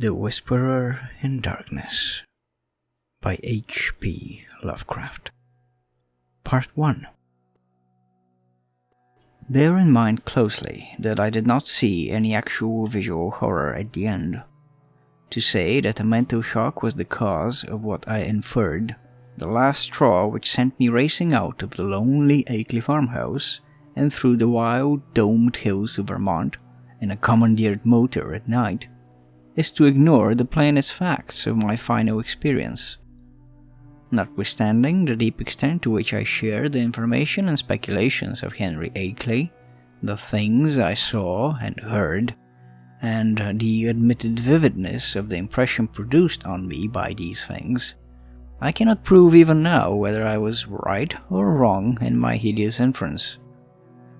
The Whisperer in Darkness by H.P. Lovecraft. Part 1 Bear in mind closely that I did not see any actual visual horror at the end. To say that a mental shock was the cause of what I inferred, the last straw which sent me racing out of the lonely Akeley farmhouse and through the wild domed hills of Vermont in a commandeered motor at night, is to ignore the plainest facts of my final experience. Notwithstanding the deep extent to which I share the information and speculations of Henry Akeley, the things I saw and heard, and the admitted vividness of the impression produced on me by these things, I cannot prove even now whether I was right or wrong in my hideous inference.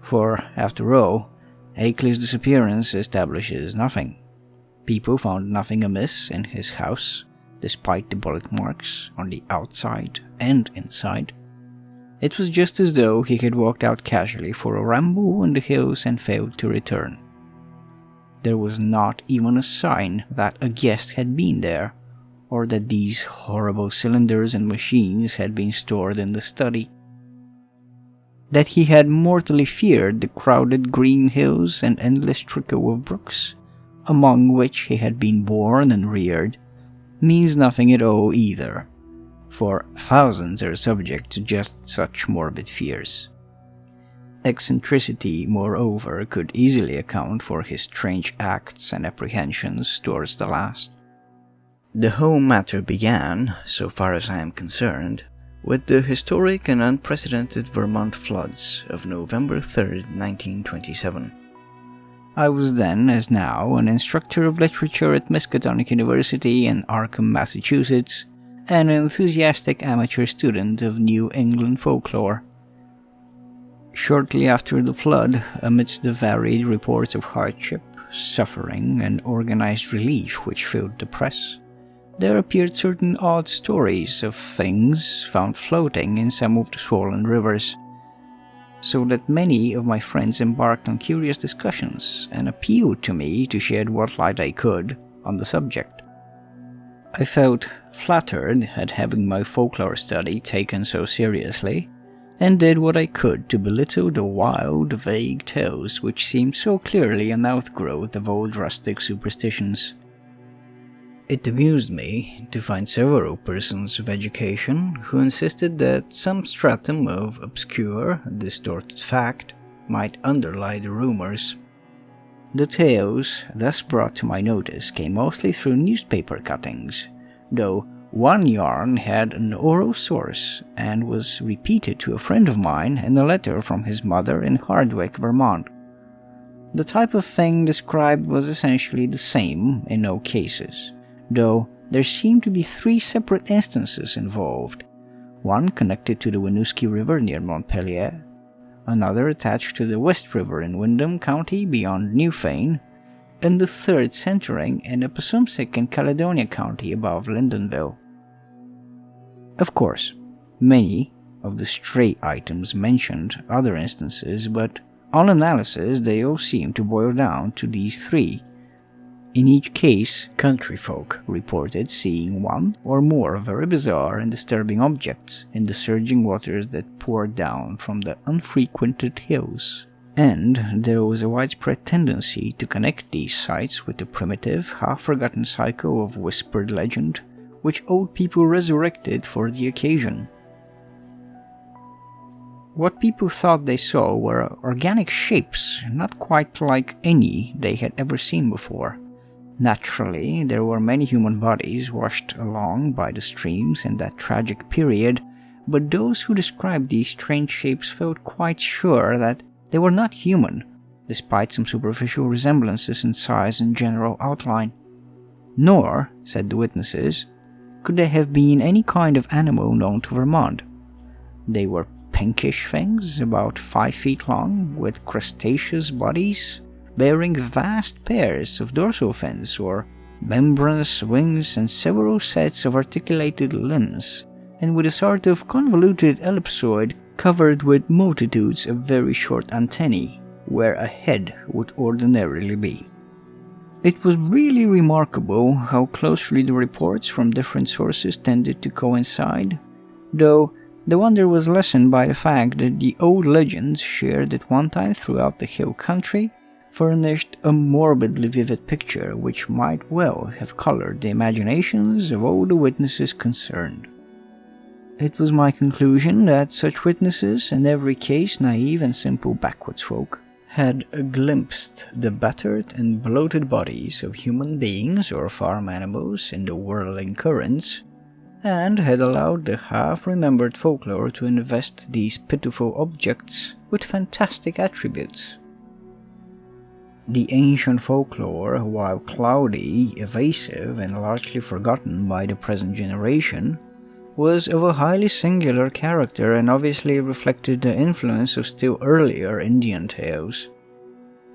For, after all, Akeley's disappearance establishes nothing. People found nothing amiss in his house, despite the bullet marks on the outside and inside. It was just as though he had walked out casually for a ramble in the hills and failed to return. There was not even a sign that a guest had been there, or that these horrible cylinders and machines had been stored in the study. That he had mortally feared the crowded green hills and endless trickle of brooks among which he had been born and reared, means nothing at all either, for thousands are subject to just such morbid fears. Eccentricity, moreover, could easily account for his strange acts and apprehensions towards the last. The whole matter began, so far as I am concerned, with the historic and unprecedented Vermont floods of November 3, 1927. I was then, as now, an instructor of literature at Miskatonic University in Arkham, Massachusetts, and an enthusiastic amateur student of New England folklore. Shortly after the flood, amidst the varied reports of hardship, suffering, and organized relief which filled the press, there appeared certain odd stories of things found floating in some of the swollen rivers so that many of my friends embarked on curious discussions and appealed to me to shed what light I could on the subject. I felt flattered at having my folklore study taken so seriously, and did what I could to belittle the wild, vague tales which seemed so clearly an outgrowth of old rustic superstitions. It amused me to find several persons of education who insisted that some stratum of obscure, distorted fact might underlie the rumors. The tales thus brought to my notice came mostly through newspaper cuttings, though one yarn had an oral source and was repeated to a friend of mine in a letter from his mother in Hardwick, Vermont. The type of thing described was essentially the same in all cases though there seem to be three separate instances involved one connected to the Winooski River near Montpelier, another attached to the West River in Windham County beyond Newfane, and the third centering in Passumpsic in Caledonia County above Lyndonville. Of course, many of the stray items mentioned other instances, but on analysis they all seem to boil down to these three in each case, country folk reported seeing one or more very bizarre and disturbing objects in the surging waters that poured down from the unfrequented hills. And there was a widespread tendency to connect these sights with the primitive, half-forgotten cycle of whispered legend, which old people resurrected for the occasion. What people thought they saw were organic shapes, not quite like any they had ever seen before. Naturally, there were many human bodies washed along by the streams in that tragic period, but those who described these strange shapes felt quite sure that they were not human, despite some superficial resemblances in size and general outline. Nor, said the witnesses, could they have been any kind of animal known to Vermont. They were pinkish things, about five feet long, with crustaceous bodies, bearing vast pairs of dorsal fins or membranous wings and several sets of articulated limbs, and with a sort of convoluted ellipsoid covered with multitudes of very short antennae, where a head would ordinarily be. It was really remarkable how closely the reports from different sources tended to coincide, though the wonder was lessened by the fact that the old legends shared at one time throughout the hill country furnished a morbidly vivid picture which might well have colored the imaginations of all the witnesses concerned. It was my conclusion that such witnesses, in every case naive and simple backwoods folk, had glimpsed the battered and bloated bodies of human beings or farm animals in the whirling currents, and had allowed the half-remembered folklore to invest these pitiful objects with fantastic attributes. The ancient folklore, while cloudy, evasive, and largely forgotten by the present generation, was of a highly singular character and obviously reflected the influence of still earlier Indian tales.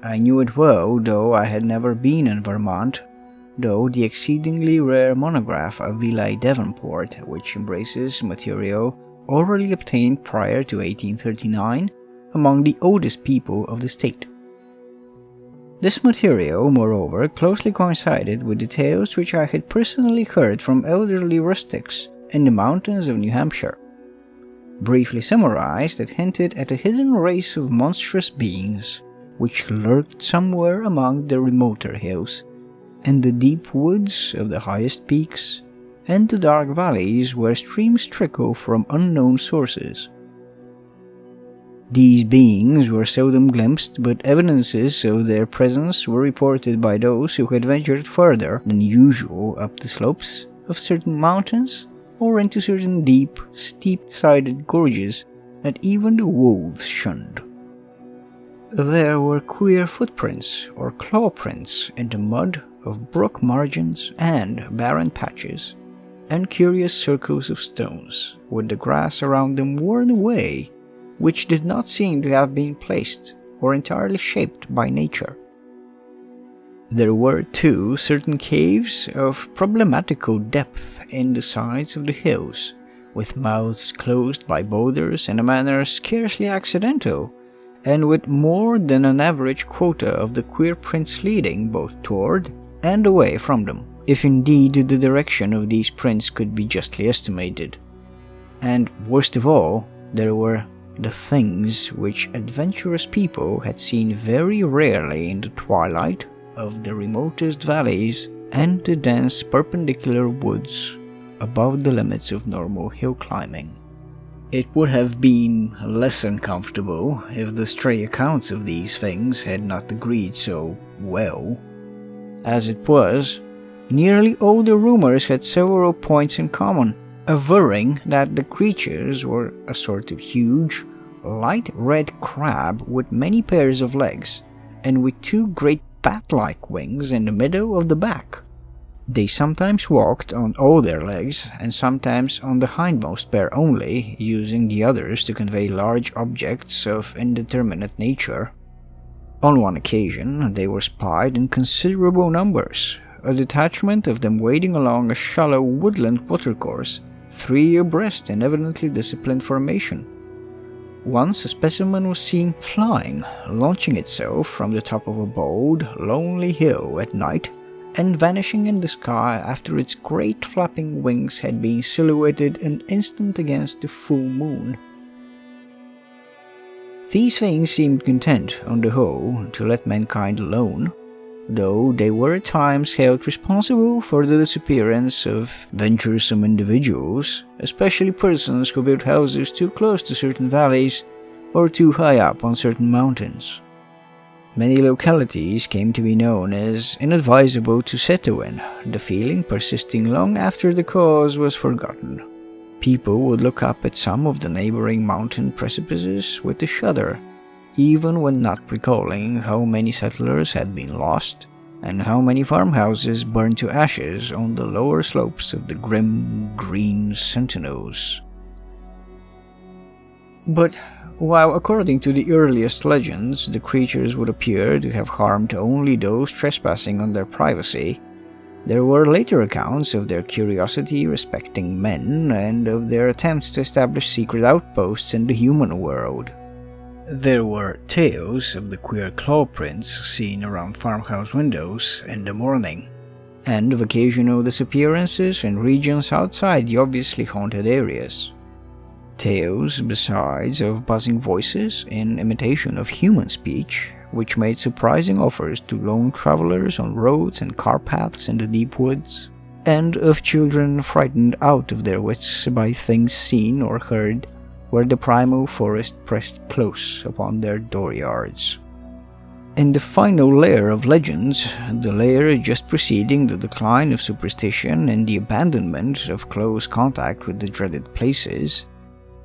I knew it well, though I had never been in Vermont, though the exceedingly rare monograph of Villai Davenport, which embraces material orally obtained prior to 1839 among the oldest people of the state. This material, moreover, closely coincided with the tales which I had personally heard from elderly rustics in the mountains of New Hampshire. Briefly summarized, it hinted at a hidden race of monstrous beings which lurked somewhere among the remoter hills, in the deep woods of the highest peaks, and the dark valleys where streams trickle from unknown sources. These beings were seldom glimpsed, but evidences of their presence were reported by those who had ventured further than usual up the slopes of certain mountains or into certain deep, steep-sided gorges that even the wolves shunned. There were queer footprints or claw prints in the mud of brook margins and barren patches, and curious circles of stones with the grass around them worn away, which did not seem to have been placed or entirely shaped by nature. There were, too, certain caves of problematical depth in the sides of the hills, with mouths closed by boulders in a manner scarcely accidental, and with more than an average quota of the queer prints leading both toward and away from them, if indeed the direction of these prints could be justly estimated. And worst of all, there were the things which adventurous people had seen very rarely in the twilight of the remotest valleys and the dense perpendicular woods above the limits of normal hill climbing. It would have been less uncomfortable if the stray accounts of these things had not agreed so well. As it was, nearly all the rumors had several points in common, averring that the creatures were a sort of huge, light red crab with many pairs of legs, and with two great bat-like wings in the middle of the back. They sometimes walked on all their legs and sometimes on the hindmost pair only, using the others to convey large objects of indeterminate nature. On one occasion, they were spied in considerable numbers, a detachment of them wading along a shallow woodland watercourse, three abreast in evidently disciplined formation. Once a specimen was seen flying, launching itself from the top of a bold, lonely hill at night and vanishing in the sky after its great flapping wings had been silhouetted an instant against the full moon. These things seemed content, on the whole, to let mankind alone, though they were at times held responsible for the disappearance of venturesome individuals, especially persons who built houses too close to certain valleys or too high up on certain mountains. Many localities came to be known as inadvisable to settle in, the feeling persisting long after the cause was forgotten. People would look up at some of the neighboring mountain precipices with a shudder even when not recalling how many settlers had been lost and how many farmhouses burned to ashes on the lower slopes of the grim green sentinels. But while according to the earliest legends the creatures would appear to have harmed only those trespassing on their privacy, there were later accounts of their curiosity respecting men and of their attempts to establish secret outposts in the human world. There were tales of the queer claw prints seen around farmhouse windows in the morning, and of occasional disappearances in regions outside the obviously haunted areas. Tales, besides, of buzzing voices in imitation of human speech, which made surprising offers to lone travelers on roads and car paths in the deep woods, and of children frightened out of their wits by things seen or heard where the primal forest pressed close upon their dooryards. In the final layer of legends, the layer just preceding the decline of superstition and the abandonment of close contact with the dreaded places,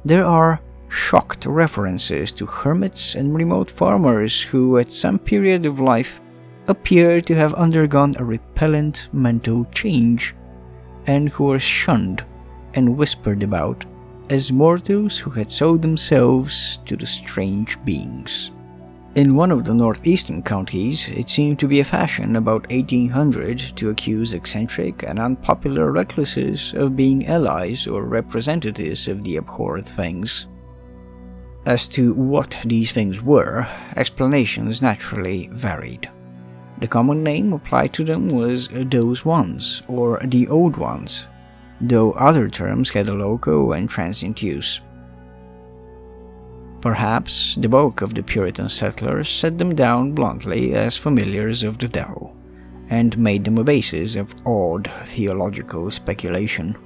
there are shocked references to hermits and remote farmers who, at some period of life, appear to have undergone a repellent mental change and who are shunned and whispered about as mortals who had sold themselves to the strange beings. In one of the northeastern counties, it seemed to be a fashion about 1800 to accuse eccentric and unpopular recluses of being allies or representatives of the abhorred things. As to what these things were, explanations naturally varied. The common name applied to them was those ones, or the old ones, though other terms had a local and transient use. Perhaps the bulk of the Puritan settlers set them down bluntly as familiars of the devil, and made them a basis of odd theological speculation.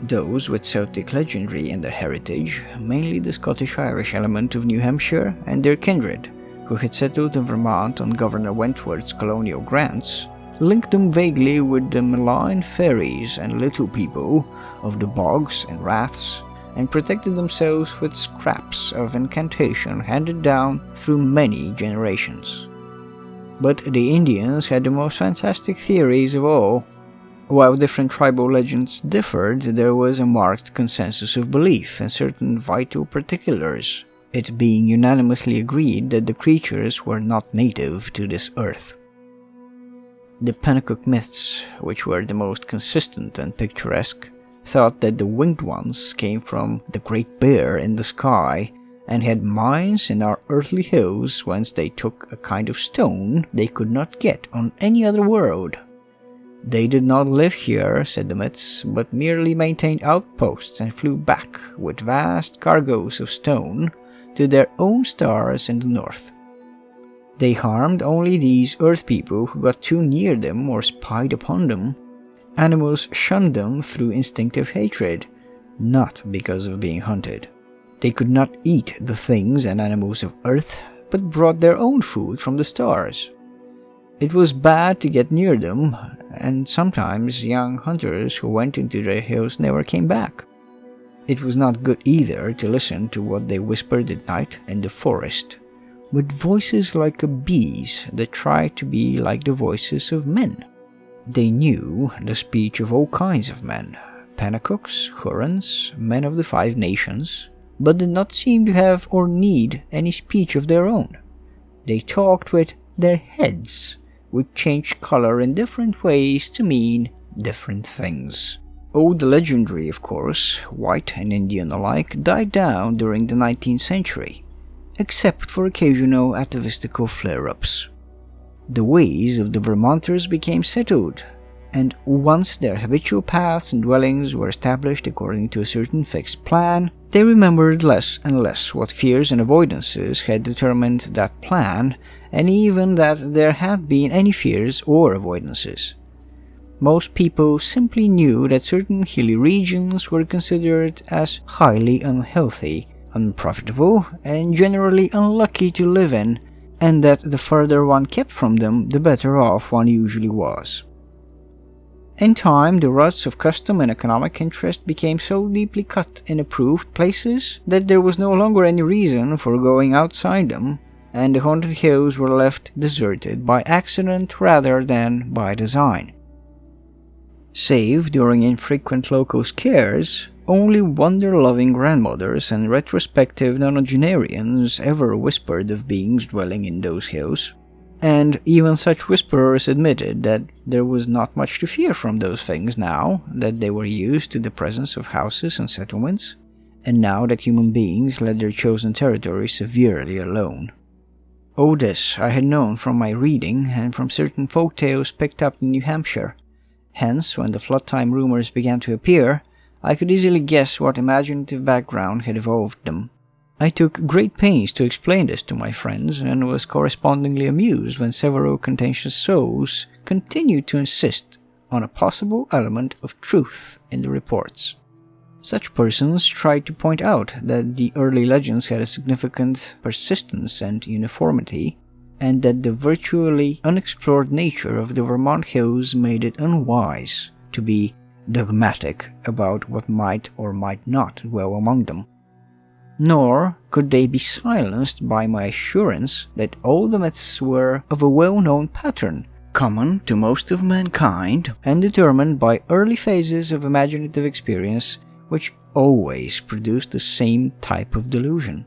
Those with Celtic legendary in their heritage, mainly the Scottish-Irish element of New Hampshire and their kindred, who had settled in Vermont on Governor Wentworth's colonial grants, linked them vaguely with the malign fairies and little people of the bogs and raths, and protected themselves with scraps of incantation handed down through many generations. But the Indians had the most fantastic theories of all. While different tribal legends differed, there was a marked consensus of belief in certain vital particulars, it being unanimously agreed that the creatures were not native to this earth. The Pennacook myths, which were the most consistent and picturesque, thought that the winged ones came from the Great Bear in the sky and had mines in our earthly hills whence they took a kind of stone they could not get on any other world. They did not live here, said the myths, but merely maintained outposts and flew back with vast cargoes of stone to their own stars in the north. They harmed only these earth people who got too near them or spied upon them. Animals shunned them through instinctive hatred, not because of being hunted. They could not eat the things and animals of earth, but brought their own food from the stars. It was bad to get near them, and sometimes young hunters who went into the hills never came back. It was not good either to listen to what they whispered at night in the forest with voices like a bee's that tried to be like the voices of men. They knew the speech of all kinds of men Pennacooks, Hurons, men of the Five Nations, but did not seem to have or need any speech of their own. They talked with their heads, which changed color in different ways to mean different things. All the legendary, of course, white and Indian alike, died down during the 19th century except for occasional atavistical flare-ups. The ways of the Vermonters became settled, and once their habitual paths and dwellings were established according to a certain fixed plan, they remembered less and less what fears and avoidances had determined that plan, and even that there had been any fears or avoidances. Most people simply knew that certain hilly regions were considered as highly unhealthy unprofitable, and generally unlucky to live in, and that the further one kept from them, the better off one usually was. In time, the ruts of custom and economic interest became so deeply cut in approved places that there was no longer any reason for going outside them, and the haunted hills were left deserted by accident rather than by design. Save during infrequent local scares, only wonder-loving grandmothers and retrospective nonagenarians ever whispered of beings dwelling in those hills, and even such whisperers admitted that there was not much to fear from those things now that they were used to the presence of houses and settlements, and now that human beings let their chosen territory severely alone. All this I had known from my reading and from certain folk tales picked up in New Hampshire. Hence, when the flood time rumors began to appear, I could easily guess what imaginative background had evolved them. I took great pains to explain this to my friends and was correspondingly amused when several contentious souls continued to insist on a possible element of truth in the reports. Such persons tried to point out that the early legends had a significant persistence and uniformity, and that the virtually unexplored nature of the Vermont hills made it unwise to be dogmatic about what might or might not dwell among them. Nor could they be silenced by my assurance that all the myths were of a well-known pattern, common to most of mankind, and determined by early phases of imaginative experience which always produced the same type of delusion.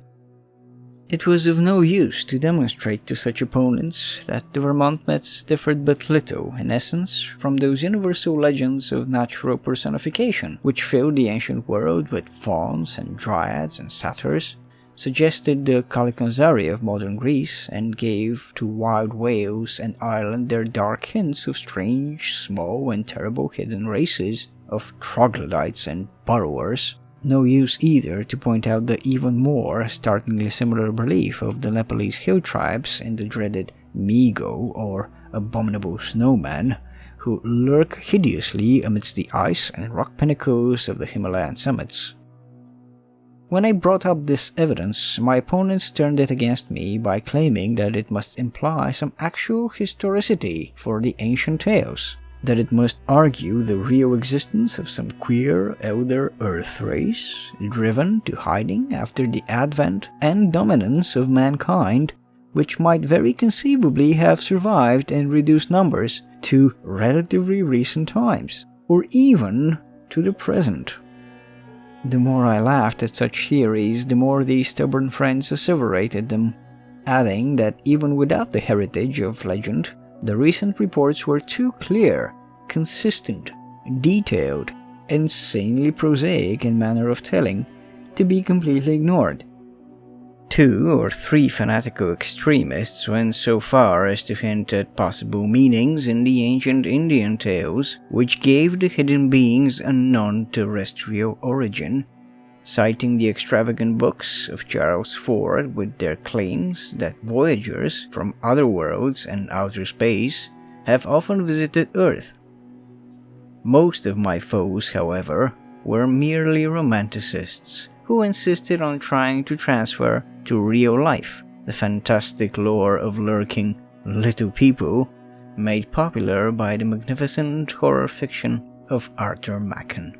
It was of no use to demonstrate to such opponents that the Vermont myths differed but little, in essence, from those universal legends of natural personification, which filled the ancient world with fauns and dryads and satyrs, suggested the Kalikanzari of modern Greece, and gave to wild Wales and Ireland their dark hints of strange, small, and terrible hidden races of troglodytes and burrowers. No use either to point out the even more startlingly similar belief of the Nepalese hill tribes in the dreaded Mi-go or abominable snowman who lurk hideously amidst the ice and rock pinnacles of the Himalayan summits. When I brought up this evidence, my opponents turned it against me by claiming that it must imply some actual historicity for the ancient tales that it must argue the real existence of some queer elder Earth race, driven to hiding after the advent and dominance of mankind, which might very conceivably have survived in reduced numbers to relatively recent times, or even to the present. The more I laughed at such theories, the more these stubborn friends asseverated them, adding that even without the heritage of legend, the recent reports were too clear, consistent, detailed, insanely prosaic in manner of telling to be completely ignored. Two or three fanatical extremists went so far as to hint at possible meanings in the ancient Indian tales, which gave the hidden beings a non-terrestrial origin citing the extravagant books of Charles Fort with their claims that voyagers from other worlds and outer space have often visited Earth. Most of my foes, however, were merely romanticists who insisted on trying to transfer to real life the fantastic lore of lurking little people made popular by the magnificent horror fiction of Arthur Machen.